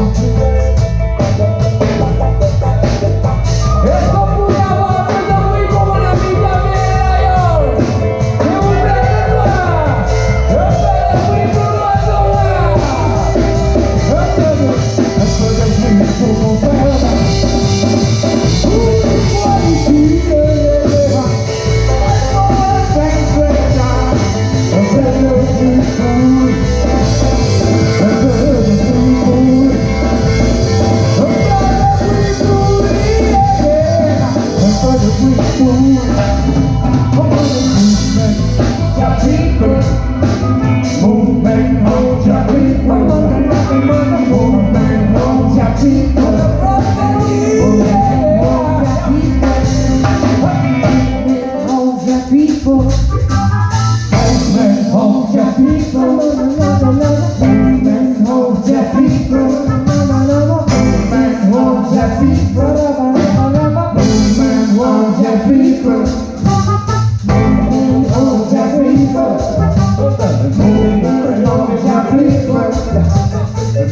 Música hold your people. man, hold your people. Women hold your people. Women hold your old Women hold your people.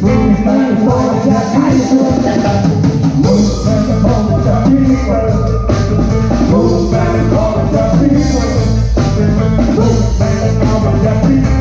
Women hold your people. Women hold your people. Patrick.